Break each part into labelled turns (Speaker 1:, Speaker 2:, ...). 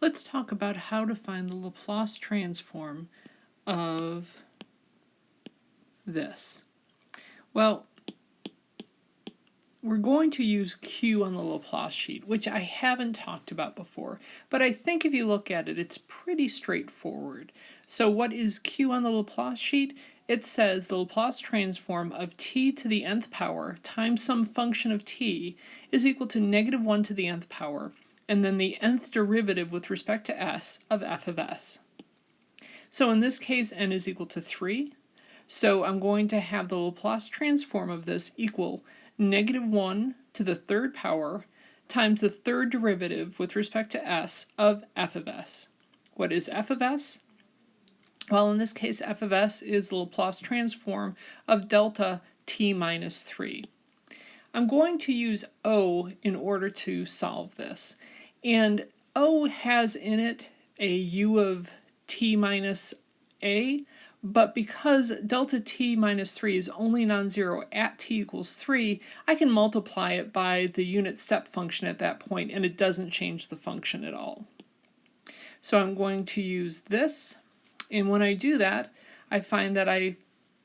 Speaker 1: let's talk about how to find the Laplace transform of this. Well, we're going to use Q on the Laplace sheet, which I haven't talked about before, but I think if you look at it, it's pretty straightforward. So what is Q on the Laplace sheet? It says the Laplace transform of t to the nth power times some function of t is equal to negative 1 to the nth power, and then the nth derivative with respect to s of f of s. So in this case, n is equal to 3. So I'm going to have the Laplace transform of this equal negative 1 to the third power times the third derivative with respect to s of f of s. What is f of s? Well, in this case, f of s is the Laplace transform of delta t minus 3. I'm going to use O in order to solve this. And O has in it a u of t minus a, but because delta t minus 3 is only non-zero at t equals 3, I can multiply it by the unit step function at that point and it doesn't change the function at all. So I'm going to use this, and when I do that, I find that I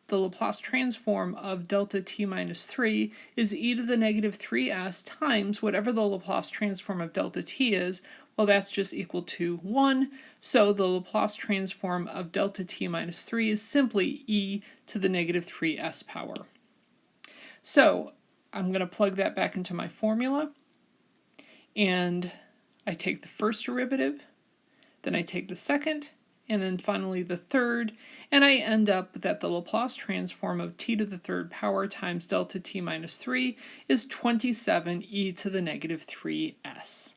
Speaker 1: the Laplace transform of delta t minus 3 is e to the negative 3s times whatever the Laplace transform of delta t is, well that's just equal to 1, so the Laplace transform of delta t minus 3 is simply e to the negative 3s power. So I'm going to plug that back into my formula, and I take the first derivative, then I take the second, and then finally the third, and I end up that the Laplace transform of t to the third power times delta t minus 3 is 27 e to the negative 3s.